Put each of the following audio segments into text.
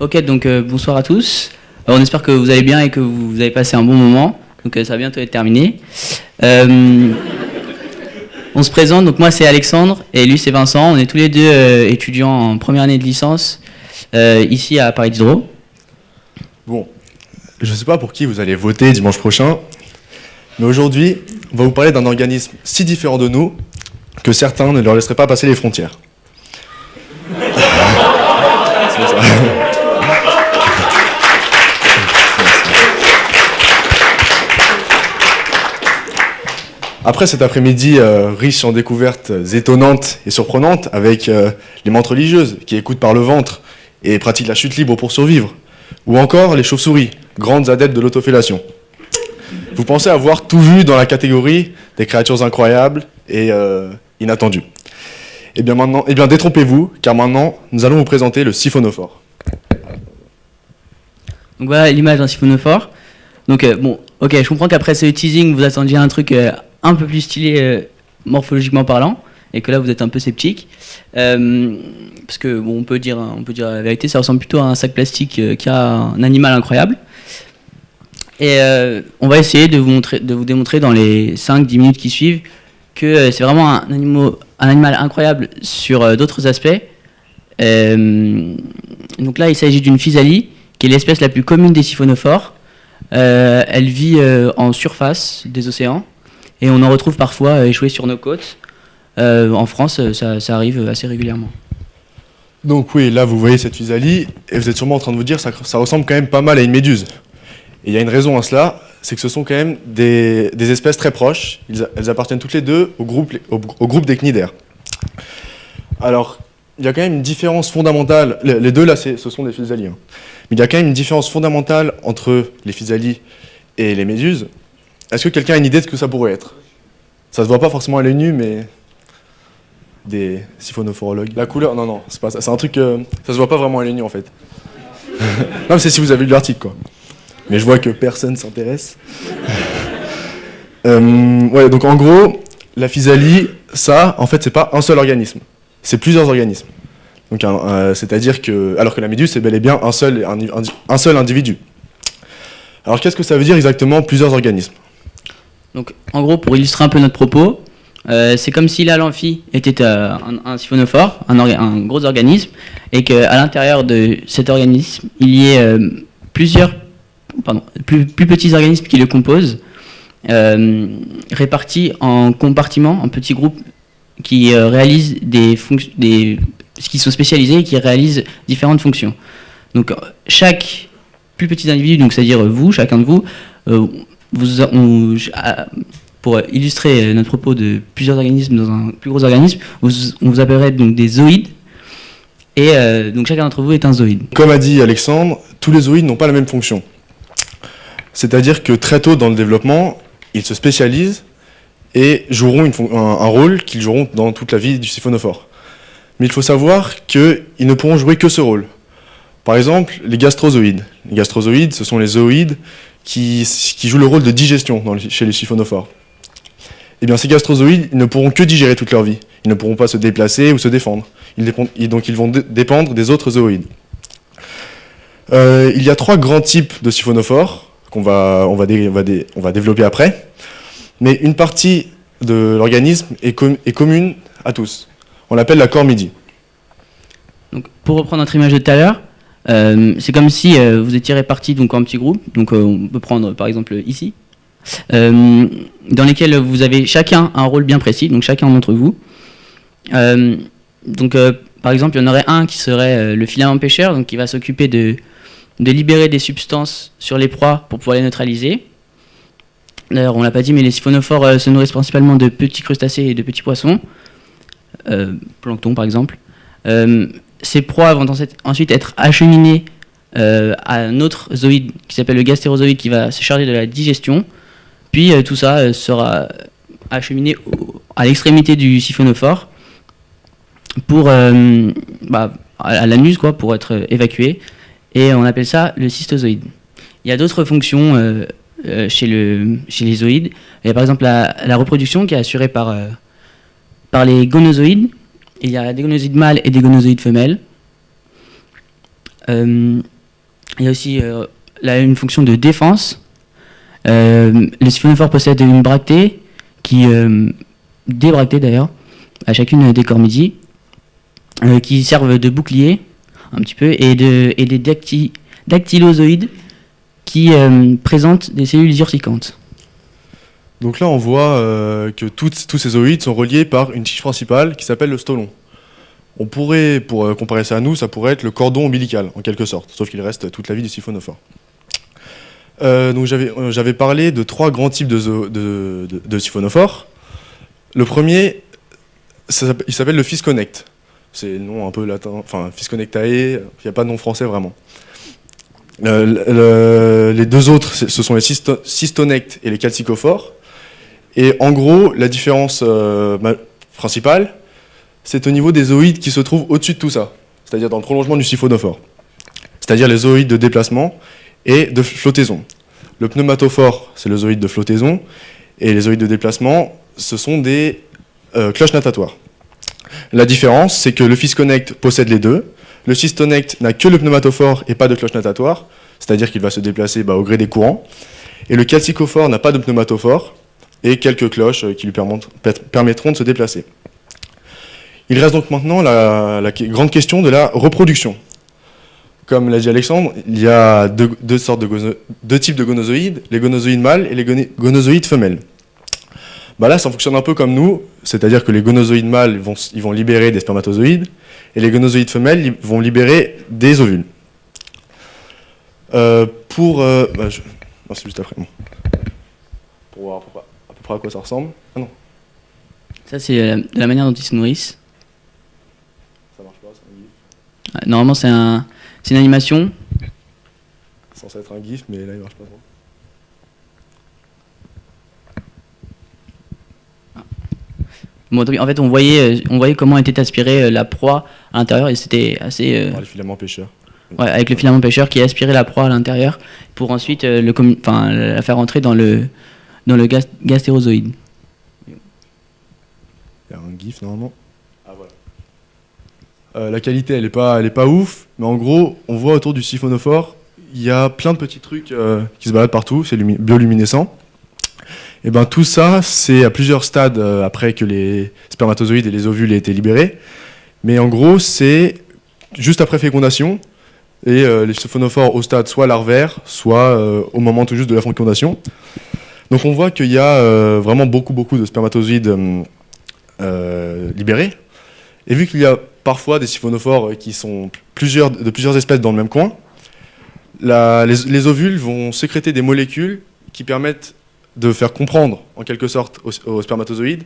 Ok, donc euh, bonsoir à tous. Euh, on espère que vous allez bien et que vous avez passé un bon moment. Donc euh, ça va bientôt être terminé. Euh, on se présente, donc moi c'est Alexandre et lui c'est Vincent. On est tous les deux euh, étudiants en première année de licence euh, ici à Paris Diderot. Bon, je ne sais pas pour qui vous allez voter dimanche prochain, mais aujourd'hui, on va vous parler d'un organisme si différent de nous que certains ne leur laisseraient pas passer les frontières. C'est ça. Après cet après-midi euh, riche en découvertes étonnantes et surprenantes, avec euh, les menthes religieuses qui écoutent par le ventre et pratiquent la chute libre pour survivre, ou encore les chauves-souris, grandes adeptes de l'autofellation. Vous pensez avoir tout vu dans la catégorie des créatures incroyables et euh, inattendues. Eh bien maintenant, eh bien détrompez-vous, car maintenant nous allons vous présenter le siphonophore. Donc voilà l'image d'un siphonophore. Donc bon, ok, je comprends qu'après ce teasing, vous attendiez un truc un peu plus stylé euh, morphologiquement parlant, et que là vous êtes un peu sceptique. Euh, parce que bon, on peut dire, on peut dire la vérité, ça ressemble plutôt à un sac plastique euh, qui a un animal incroyable. Et euh, on va essayer de vous, montrer, de vous démontrer dans les 5-10 minutes qui suivent que c'est vraiment un, un animal incroyable sur d'autres aspects. Donc là, il s'agit d'une physalie, qui est l'espèce la plus commune des siphonophores. Elle vit en surface des océans et on en retrouve parfois euh, échoués sur nos côtes. Euh, en France, euh, ça, arrive assez régulièrement. Donc oui, là vous voyez cette physalie, et vous êtes sûrement en train de vous dire ça, ça ressemble quand même pas mal à une méduse. Et il y a une raison à cela, c'est que ce sont quand même des, espèces très proches, elles appartiennent toutes les deux au groupe, des cnidaires. Alors, il y a quand même une différence fondamentale, les, deux là ce sont des physalies, hein. mais il y a quand même une différence fondamentale entre les physalies et les méduses. Est-ce que quelqu'un a une idée de ce que ça pourrait être? Ça se voit pas forcément à l'œil nu, mais des siphonophorologues. La couleur, non, non, c'est pas ça. C'est un truc, euh, ça se voit pas vraiment à l'œil nu en fait. non, mais c'est si vous avez lu l'article quoi. Mais je vois que personne s'intéresse. Euh, ouais, donc en gros, la physalie, ça, en fait, c'est pas un seul organisme, c'est plusieurs organismes. Donc, euh, c'est-à-dire que, alors que la méduse, c'est bel et bien un seul, un seul individu. Alors, qu'est-ce que ça veut dire exactement plusieurs organismes? Donc, en gros, pour illustrer un peu notre propos, euh, c'est comme si là, l'amphi était euh, un, siphonophore, un, gros organisme, et qu'à l'intérieur de cet organisme, il y ait euh, plusieurs, pardon, plus, petits organismes qui le composent, répartis en compartiments, en petits groupes qui réalisent des fonctions, qui sont spécialisés et qui réalisent différentes fonctions. Donc, chaque plus petit individu, c'est-à-dire vous, chacun de vous, pour illustrer euh, notre propos de plusieurs organismes dans un plus gros organisme, on vous appellerait donc des zoïdes. Et euh, donc chacun d'entre vous est un zoïde. Comme a dit Alexandre, tous les zooïdes n'ont pas la même fonction. C'est-à-dire que très tôt dans le développement, ils se spécialisent et joueront un, un rôle qu'ils joueront dans toute la vie du siphonophore. Mais il faut savoir qu'ils ne pourront jouer que ce rôle. Par exemple, les gastrozoïdes. Les gastrozoïdes, ce sont les zooïdes qui, qui jouent le rôle de digestion chez les siphonophores. Eh bien, ces gastrozoïdes, ne pourront que digérer toute leur vie. Ils ne pourront pas se déplacer ou se défendre. Donc, ils vont dé- dépendre des autres zooïdes. Euh, il y a trois grands types de siphonophores qu'on va, développer après. Mais une partie de l'organisme est, com- est commune à tous. On l'appelle la cormidie. Donc pour reprendre notre image de tout à l'heure, c'est comme si euh, vous étiez répartis donc en petits groupes. Donc euh, on peut prendre par exemple ici, euh, dans lesquels vous avez chacun un rôle bien précis, donc chacun d'entre vous. Euh, donc euh, par exemple, il y en aurait un qui serait euh, le filament pêcheur, donc qui va s'occuper de, libérer des substances sur les proies pour pouvoir les neutraliser. D'ailleurs, on l'a pas dit, mais les siphonophores euh, se nourrissent principalement de petits crustacés et de petits poissons, euh, plancton par exemple. Euh, ces proies vont ensuite- être acheminées euh, à un autre zoïde qui s'appelle le gastérozoïde qui va se charger de la digestion. Puis euh, tout ça euh, sera acheminé à l'extrémité du siphonophore pour bah, à l'anus quoi pour être évacué et on appelle ça le cystozoïde. Il y a d'autres fonctions chez, le, chez les zoïdes. Il y a par exemple la, la reproduction qui est assurée par, par les gonozoïdes. Il y a des gonozoïdes mâles et des gonozoïdes femelles. Euh, il y a aussi euh, une fonction de défense. Euh, les siphonophores possèdent une bractée, qui, des bractées d'ailleurs, à chacune des cormidis, euh, qui servent de bouclier, un petit peu, et, de, et des dacty- dactylozoïdes qui présentent des cellules urticantes. Donc là, on voit euh, que tous ces zoïdes sont reliés par une tige principale qui s'appelle le stolon. On pourrait, pour euh, comparer ça à nous, ça pourrait être le cordon ombilical, en quelque sorte, sauf qu'il reste toute la vie du siphonophore. Euh, donc j'avais parlé de trois grands types de, siphonophores. Le premier, il s'appelle le Fisconnect. C'est le nom un peu latin, enfin Fisconnectae, il n'y a pas de nom français vraiment. Le- le- les deux autres, ce sont les cysto- cystonectes et les calcicophores. Et en gros, la différence euh, principale, c'est au niveau des zoïdes qui se trouvent au-dessus de tout ça, c'est-à-dire dans le prolongement du siphonophore, c'est-à-dire les zoïdes de déplacement et de flottaison. Le pneumatophore, c'est le zoïde de flottaison, et les zoïdes de déplacement, ce sont des euh, cloches natatoires. La différence, c'est que le Fisconnect possède les deux. Le Cystonect n'a que le pneumatophore et pas de cloche natatoire, c'est-à-dire qu'il va se déplacer bah, au gré des courants. Et le calcicophore n'a pas de pneumatophore et quelques cloches euh, qui lui permettront- per- permettront de se déplacer. Il reste donc maintenant la, grande question de la reproduction. Comme l'a dit Alexandre, il y a deux, sortes de deux types de gonozoïdes, les gonozoïdes mâles et les gonozoïdes femelles. Bah là, ça fonctionne un peu comme nous, c'est-à-dire que les gonozoïdes mâles vont, libérer des spermatozoïdes et les gonozoïdes femelles vont libérer des ovules. Euh, pour. euh, bah, non, c'est juste après. Pour voir à à quoi ça ressemble. Ah non, Ça, c'est euh, la manière dont ils se nourrissent. ça marche pas, c'est un gif. Ah, Normalement, c'est un, c'est une animation. C'est censé être un gif, mais là il marche pas trop. Bon, donc, en fait, on voyait, euh, on voyait comment était aspirée euh, la proie à l'intérieur et c'était assez. euh, Par les filaments pêcheurs. ouais, avec le filament pêcheur qui aspirait la proie à l'intérieur pour ensuite euh, le enfin, la faire entrer dans le, dans le gas- gastérozoïde. Il y a un gif normalement. Ah voilà. Euh, la qualité elle est pas, elle est pas ouf, mais en gros on voit autour du siphonophore il y a plein de petits trucs euh, qui se baladent partout, c'est lumi- bioluminescent. Et ben tout ça c'est à plusieurs stades euh, après que les spermatozoïdes et les ovules aient été libérés, mais en gros c'est juste après fécondation et les siphonophores au stade soit larvaire, soit au moment tout juste de la fécondation. Donc on voit qu'il y a euh, vraiment beaucoup beaucoup de spermatozoïdes hum, euh, libérés. Et vu qu'il y a parfois des siphonophores qui sont plusieurs, de plusieurs espèces dans le même coin, les, les ovules vont sécréter des molécules qui permettent de faire comprendre, en quelque sorte, aux, spermatozoïdes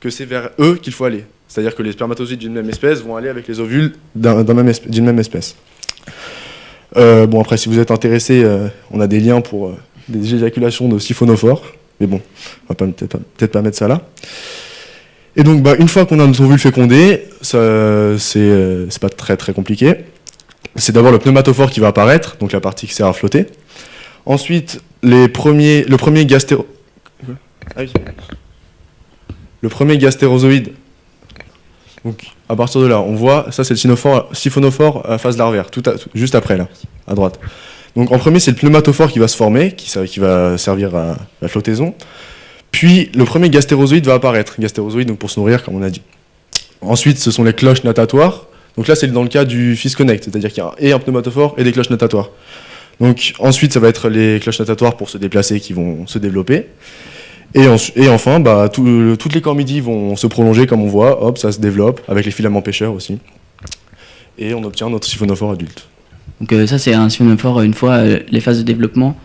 que c'est vers eux qu'il faut aller. C'est-à-dire que les spermatozoïdes d'une même espèce vont aller avec les ovules d'une même espèce. Euh, bon, après, si vous êtes intéressé, euh, on a des liens pour euh, des éjaculations de siphonophores. Mais bon, on va peut-être pas, mettre ça là. Et donc, bah, une fois qu'on a notre ovule fécondé, c'est euh, c'est pas très très compliqué. C'est d'abord le pneumatophore qui va apparaître, donc la partie qui sert à flotter. Ensuite, les premiers, le premier gastéro... Ah oui. Le premier gastérozoïde. Donc, à partir de là, on voit, ça c'est le siphonophore à phase larvaire, tout, à- tout- juste après là, à droite. Donc en premier, c'est le pneumatophore qui va se former, qui, va servir à la flottaison. Puis le premier gastérozoïde va apparaître, gastérozoïde donc pour se nourrir comme on a dit. Ensuite, ce sont les cloches natatoires. Donc là, c'est dans le cas du Fisconnect, c'est-à-dire qu'il y a et un pneumatophore et des cloches natatoires. Donc ensuite, ça va être les cloches natatoires pour se déplacer qui vont se développer. Et, en- et enfin, bah, tout- toutes les cormidis vont se prolonger comme on voit, hop, ça se développe, avec les filaments pêcheurs aussi. Et on obtient notre siphonophore adulte. Donc euh, ça c'est un siphonophore une fois euh, les phases de développement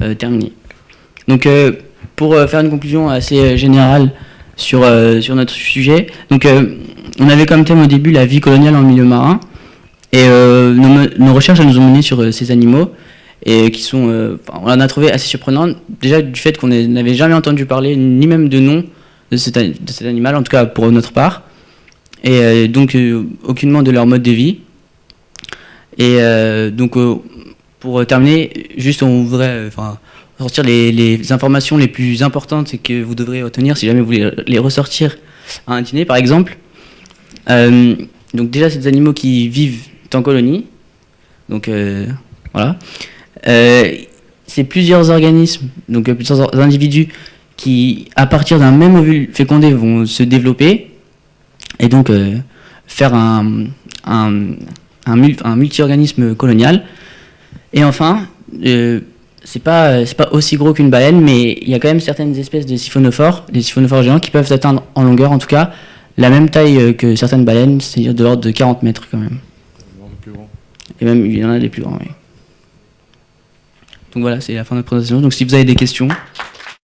euh, terminées. Donc pour faire une conclusion assez générale sur, notre sujet, donc on avait comme thème au début la vie coloniale en milieu marin et nos, recherches nous ont mené sur ces animaux et qui sont, on en a trouvé assez surprenantes déjà du fait qu'on n'avait jamais entendu parler ni même de nom de cet, animal en tout cas pour notre part et donc aucunement de leur mode de vie. Et euh, donc, euh, pour terminer, juste on voudrait euh, enfin, sortir les, informations les plus importantes que vous devrez retenir si jamais vous voulez les ressortir à un dîner, par exemple. Euh, donc déjà, c'est des animaux qui vivent en colonie. Donc euh, voilà. Euh, c'est plusieurs organismes, donc euh, plusieurs individus qui, à partir d'un même ovule fécondé, vont se développer et donc euh, faire un, un, un, un multi-organisme colonial. Et enfin, euh, c'est pas, pas aussi gros qu'une baleine, mais il y a quand même certaines espèces de siphonophores, des siphonophores géants, qui peuvent atteindre en longueur, en tout cas, la même taille euh, que certaines baleines, c'est-à-dire de l'ordre de 40 mètres quand même. Et même, il y en a des plus grands, oui. Donc voilà, c'est la fin de notre présentation. Donc si vous avez des questions.